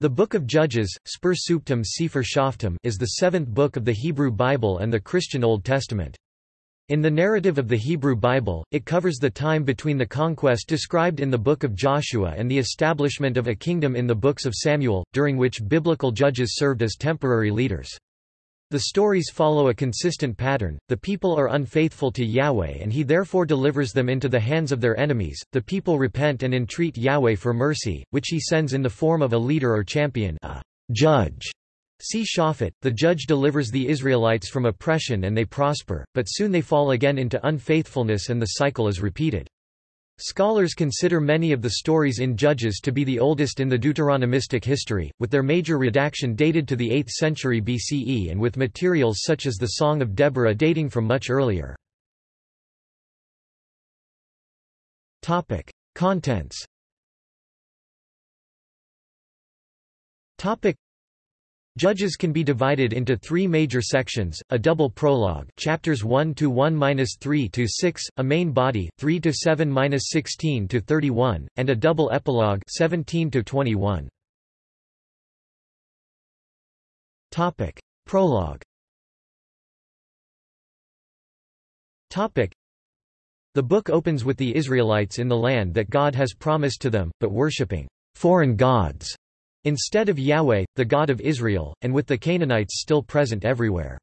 The Book of Judges, Spur Suptum Sefer Shoftim, is the seventh book of the Hebrew Bible and the Christian Old Testament. In the narrative of the Hebrew Bible, it covers the time between the conquest described in the Book of Joshua and the establishment of a kingdom in the books of Samuel, during which biblical judges served as temporary leaders. The stories follow a consistent pattern, the people are unfaithful to Yahweh and he therefore delivers them into the hands of their enemies, the people repent and entreat Yahweh for mercy, which he sends in the form of a leader or champion a judge. See Shaphat, the judge delivers the Israelites from oppression and they prosper, but soon they fall again into unfaithfulness and the cycle is repeated. Scholars consider many of the stories in Judges to be the oldest in the Deuteronomistic history, with their major redaction dated to the 8th century BCE and with materials such as the Song of Deborah dating from much earlier. Contents Judges can be divided into three major sections, a double prologue chapters 1 to 1-3 to 6, a main body 3 to 7-16 to 31, and a double epilogue 17 to 21. Topic: Prologue. Topic: The book opens with the Israelites in the land that God has promised to them, but worshipping foreign gods instead of Yahweh, the God of Israel, and with the Canaanites still present everywhere.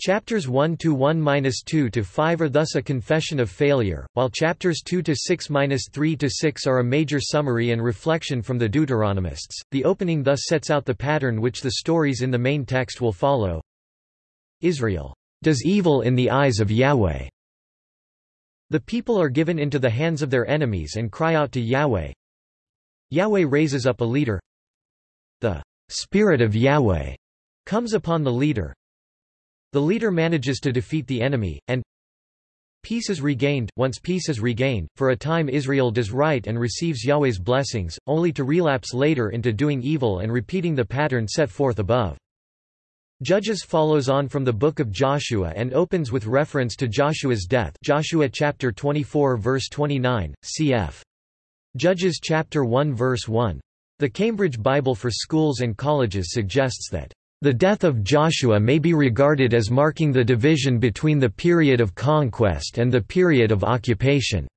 Chapters 1 to 1-2 to 5 are thus a confession of failure, while chapters 2 to 6-3 to 6 are a major summary and reflection from the Deuteronomists. The opening thus sets out the pattern which the stories in the main text will follow. Israel does evil in the eyes of Yahweh. The people are given into the hands of their enemies and cry out to Yahweh. Yahweh raises up a leader, the Spirit of Yahweh comes upon the leader. The leader manages to defeat the enemy, and Peace is regained. Once peace is regained, for a time Israel does right and receives Yahweh's blessings, only to relapse later into doing evil and repeating the pattern set forth above. Judges follows on from the book of Joshua and opens with reference to Joshua's death Joshua chapter 24 verse 29, cf. Judges chapter 1 verse 1. The Cambridge Bible for Schools and Colleges suggests that the death of Joshua may be regarded as marking the division between the period of conquest and the period of occupation,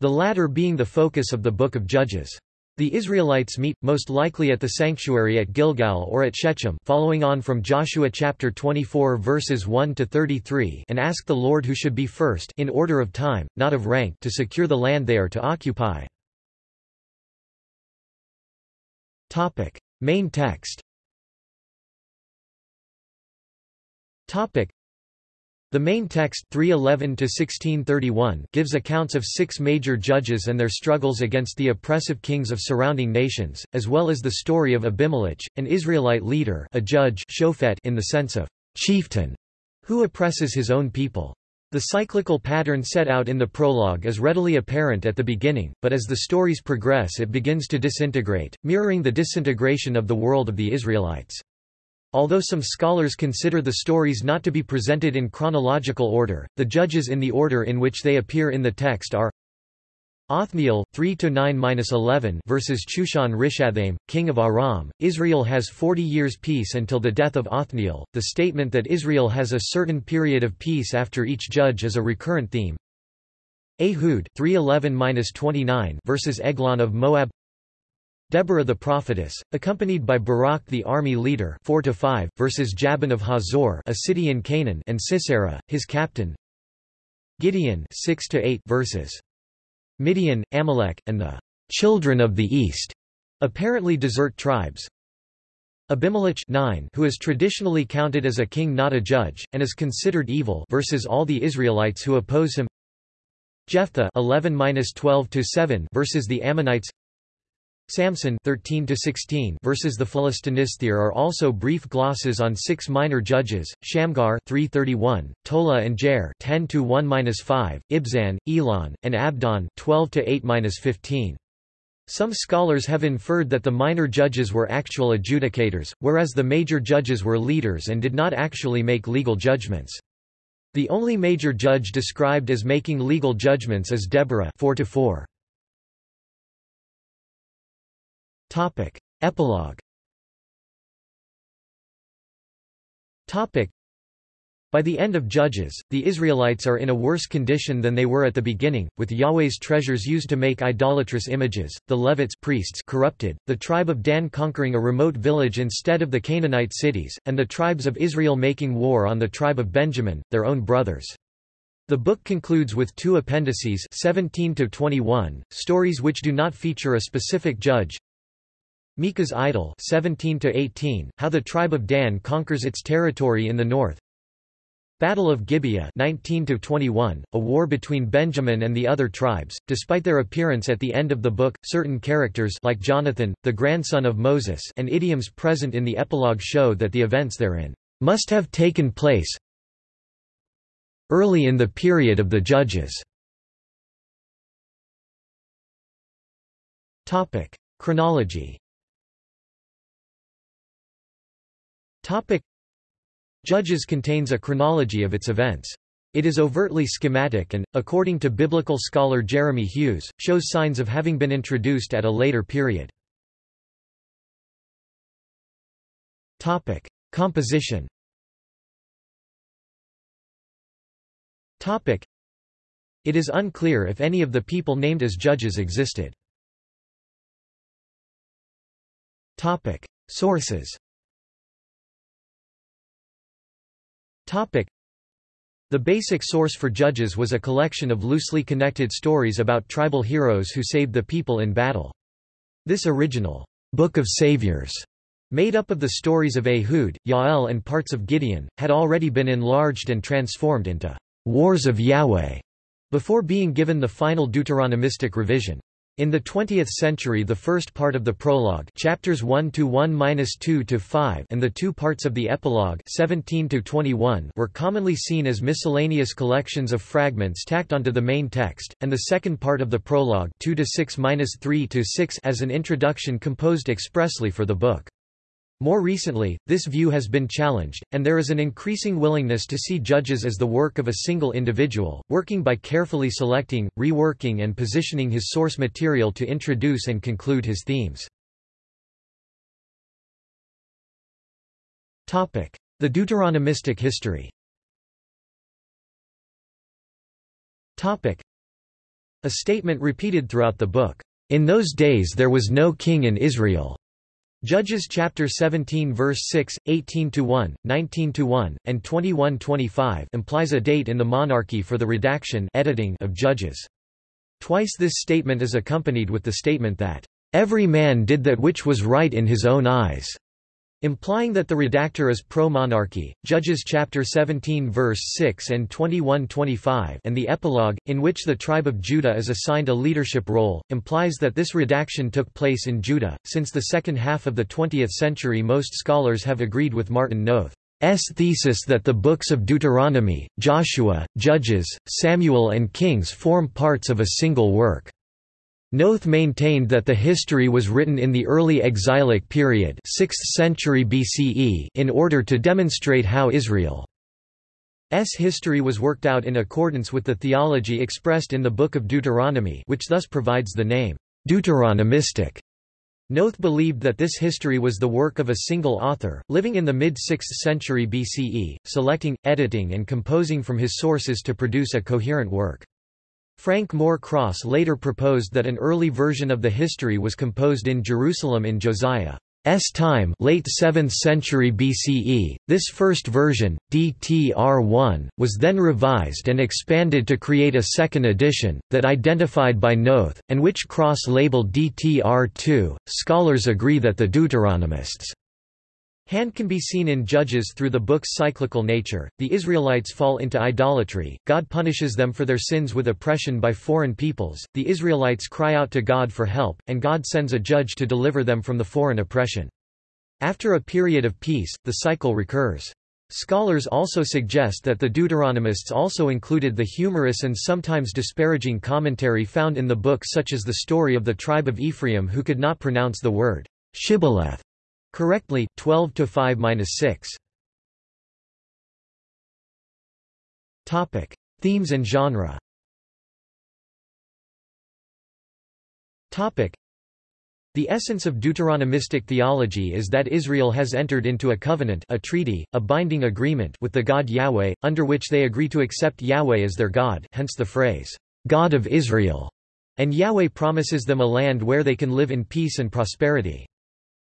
the latter being the focus of the Book of Judges. The Israelites meet, most likely at the sanctuary at Gilgal or at Shechem following on from Joshua chapter 24 verses 1 to 33 and ask the Lord who should be first in order of time, not of rank to secure the land they are to occupy. Topic: Main text. Topic: The main text 311 to 1631 gives accounts of six major judges and their struggles against the oppressive kings of surrounding nations, as well as the story of Abimelech, an Israelite leader, a judge in the sense of chieftain, who oppresses his own people. The cyclical pattern set out in the prologue is readily apparent at the beginning, but as the stories progress it begins to disintegrate, mirroring the disintegration of the world of the Israelites. Although some scholars consider the stories not to be presented in chronological order, the judges in the order in which they appear in the text are Othniel 3 to 9-11 versus Chushan Rishathaim, king of Aram. Israel has 40 years peace until the death of Othniel. The statement that Israel has a certain period of peace after each judge is a recurrent theme. Ehud 311-29 versus Eglon of Moab. Deborah the prophetess, accompanied by Barak the army leader 4 to 5 versus Jabin of Hazor, a city in Canaan, and Sisera, his captain. Gideon 6 to 8 verses Midian, Amalek, and the children of the East, apparently desert tribes. Abimelech 9, who is traditionally counted as a king not a judge, and is considered evil versus all the Israelites who oppose him. Jephthah 11-12-7 versus the Ammonites. Samson 13 to 16 versus the Philistinists are also brief glosses on six minor judges: Shamgar 331, Tola and Jair 10 to 1-5, Ibzan, Elon, and Abdon 12 to 8-15. Some scholars have inferred that the minor judges were actual adjudicators, whereas the major judges were leaders and did not actually make legal judgments. The only major judge described as making legal judgments is Deborah 4 to 4. Topic: Epilogue by the end of Judges, the Israelites are in a worse condition than they were at the beginning, with Yahweh's treasures used to make idolatrous images, the Levites priests corrupted, the tribe of Dan conquering a remote village instead of the Canaanite cities, and the tribes of Israel making war on the tribe of Benjamin, their own brothers. The book concludes with two appendices 17 to 21, stories which do not feature a specific judge. Micah's Idol 17 to 18, how the tribe of Dan conquers its territory in the north. Battle of Gibeah 19 21, a war between Benjamin and the other tribes. Despite their appearance at the end of the book, certain characters like Jonathan, the grandson of Moses, and idioms present in the epilogue show that the events therein must have taken place early in the period of the judges. Topic: Chronology. Topic: Judges contains a chronology of its events. It is overtly schematic and, according to biblical scholar Jeremy Hughes, shows signs of having been introduced at a later period. Topic: Composition. Topic: It is unclear if any of the people named as judges existed. Topic: Sources. The basic source for Judges was a collection of loosely connected stories about tribal heroes who saved the people in battle. This original Book of Saviors, made up of the stories of Ehud, Yael and parts of Gideon, had already been enlarged and transformed into Wars of Yahweh before being given the final Deuteronomistic revision. In the 20th century the first part of the prologue chapters 1 to 1-2 to 5 and the two parts of the epilogue 17 to 21 were commonly seen as miscellaneous collections of fragments tacked onto the main text, and the second part of the prologue 2 to 6-3 to 6 as an introduction composed expressly for the book. More recently, this view has been challenged, and there is an increasing willingness to see judges as the work of a single individual, working by carefully selecting, reworking and positioning his source material to introduce and conclude his themes. The Deuteronomistic history A statement repeated throughout the book, "...in those days there was no king in Israel." Judges chapter 17 verse 6, 18 to 1, 19 to 1, and 21-25 implies a date in the monarchy for the redaction editing of Judges. Twice this statement is accompanied with the statement that every man did that which was right in his own eyes. Implying that the redactor is pro-monarchy, Judges chapter 17 verse 6 and 21-25 and the epilogue, in which the tribe of Judah is assigned a leadership role, implies that this redaction took place in Judah. Since the second half of the 20th century most scholars have agreed with Martin Noth's thesis that the books of Deuteronomy, Joshua, Judges, Samuel and Kings form parts of a single work. Noth maintained that the history was written in the early exilic period 6th century BCE in order to demonstrate how Israel's history was worked out in accordance with the theology expressed in the Book of Deuteronomy which thus provides the name, Deuteronomistic. Noth believed that this history was the work of a single author, living in the mid-6th century BCE, selecting, editing and composing from his sources to produce a coherent work. Frank Moore Cross later proposed that an early version of the history was composed in Jerusalem in Josiah's time late 7th century BCE. This first version, DTR-1, was then revised and expanded to create a second edition, that identified by Noth, and which Cross labeled DTR-2. Scholars agree that the Deuteronomists' Hand can be seen in Judges through the book's cyclical nature. The Israelites fall into idolatry, God punishes them for their sins with oppression by foreign peoples, the Israelites cry out to God for help, and God sends a judge to deliver them from the foreign oppression. After a period of peace, the cycle recurs. Scholars also suggest that the Deuteronomists also included the humorous and sometimes disparaging commentary found in the book such as the story of the tribe of Ephraim who could not pronounce the word shibboleth Correctly, 12 to 5-6. Topic: Themes and genre. Topic: The essence of Deuteronomistic theology is that Israel has entered into a covenant a treaty, a binding agreement with the God Yahweh, under which they agree to accept Yahweh as their God hence the phrase, "'God of Israel' and Yahweh promises them a land where they can live in peace and prosperity.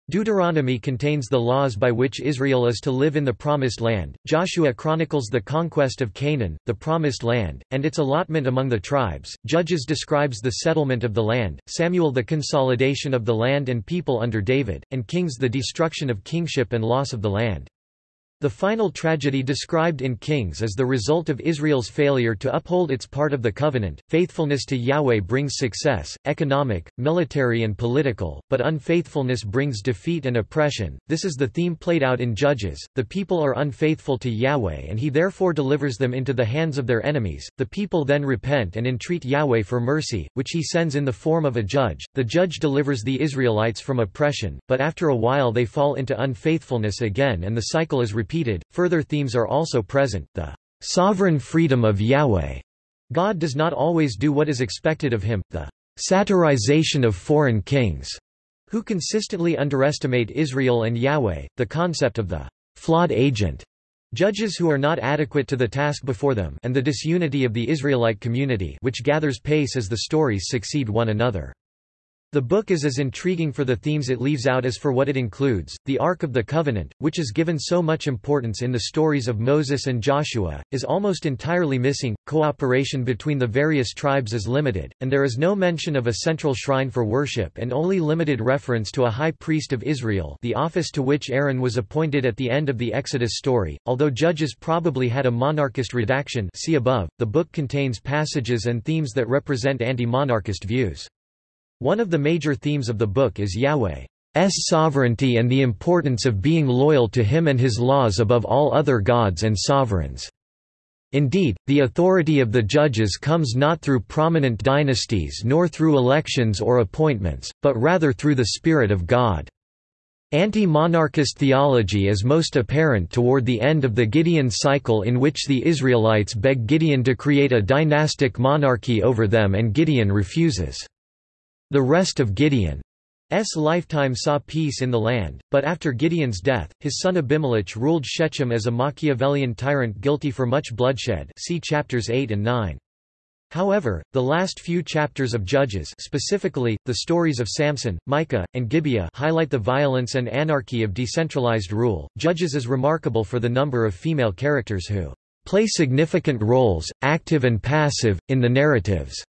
Deuteronomy contains the laws by which Israel is to live in the Promised Land, Joshua chronicles the conquest of Canaan, the Promised Land, and its allotment among the tribes, Judges describes the settlement of the land, Samuel the consolidation of the land and people under David, and Kings the destruction of kingship and loss of the land. The final tragedy described in Kings is the result of Israel's failure to uphold its part of the covenant. Faithfulness to Yahweh brings success, economic, military, and political, but unfaithfulness brings defeat and oppression. This is the theme played out in Judges. The people are unfaithful to Yahweh and he therefore delivers them into the hands of their enemies. The people then repent and entreat Yahweh for mercy, which he sends in the form of a judge. The judge delivers the Israelites from oppression, but after a while they fall into unfaithfulness again and the cycle is repeated repeated. Further themes are also present the sovereign freedom of Yahweh. God does not always do what is expected of him, the satirization of foreign kings, who consistently underestimate Israel and Yahweh, the concept of the flawed agent, judges who are not adequate to the task before them and the disunity of the Israelite community which gathers pace as the stories succeed one another. The book is as intriguing for the themes it leaves out as for what it includes. The Ark of the Covenant, which is given so much importance in the stories of Moses and Joshua, is almost entirely missing. Cooperation between the various tribes is limited, and there is no mention of a central shrine for worship and only limited reference to a high priest of Israel, the office to which Aaron was appointed at the end of the Exodus story. Although Judges probably had a monarchist redaction, see above, the book contains passages and themes that represent anti-monarchist views. One of the major themes of the book is Yahweh's sovereignty and the importance of being loyal to him and his laws above all other gods and sovereigns. Indeed, the authority of the judges comes not through prominent dynasties nor through elections or appointments, but rather through the Spirit of God. Anti-monarchist theology is most apparent toward the end of the Gideon cycle in which the Israelites beg Gideon to create a dynastic monarchy over them and Gideon refuses. The rest of Gideon's lifetime saw peace in the land, but after Gideon's death, his son Abimelech ruled Shechem as a Machiavellian tyrant guilty for much bloodshed see chapters 8 and 9. However, the last few chapters of Judges specifically, the stories of Samson, Micah, and Gibeah highlight the violence and anarchy of decentralized rule. Judges is remarkable for the number of female characters who play significant roles, active and passive, in the narratives.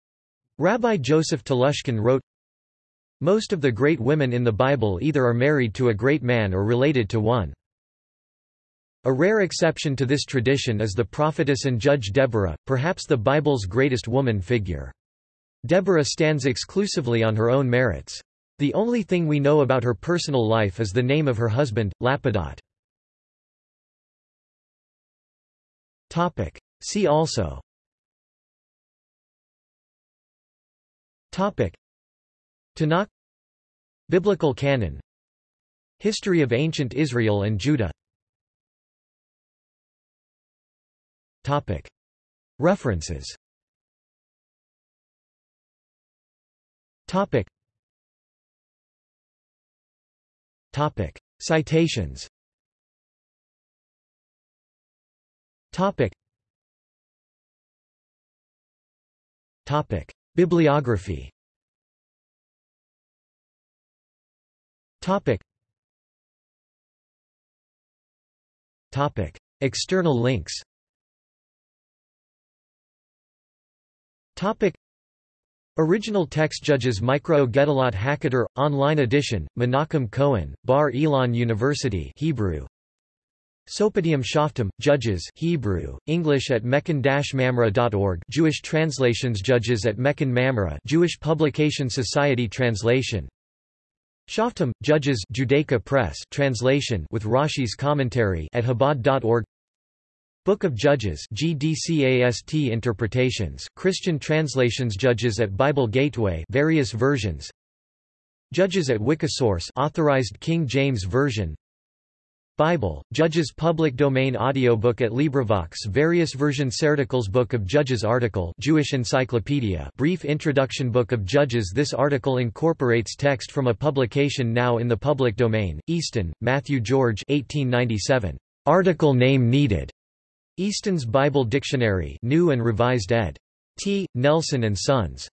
Rabbi Joseph Telushkin wrote, Most of the great women in the Bible either are married to a great man or related to one. A rare exception to this tradition is the prophetess and judge Deborah, perhaps the Bible's greatest woman figure. Deborah stands exclusively on her own merits. The only thing we know about her personal life is the name of her husband, Lapidoth. See also Tanakh. Biblical canon. History of ancient Israel and Judah. Topic. References. Topic. Topic. Citations Bibliography Topic. Topic. External links Topic. Original text Judges Mikraot Gedolot Hakadah, online edition, Menachem Cohen, Bar Ilan University Hebrew, Sopadium Shoftim, Judges Hebrew, English at mechon-mamre.org Jewish translations Judges at Mechon Mamre Jewish Publication Society translation. Shoftim, Judges Judaica Press translation with Rashi's commentary at Chabad.org Book of Judges GDCAST interpretations Christian translations Judges at Bible Gateway various versions. Judges at Wikisource authorized King James Version Bible, Judges Public Domain Audiobook at LibriVox Various versions Articles Book of Judges Article Jewish Encyclopedia Brief Introduction Book of Judges This article incorporates text from a publication now in the public domain, Easton, Matthew George 1897. Article name needed. Easton's Bible Dictionary New and Revised ed. T. Nelson and Sons.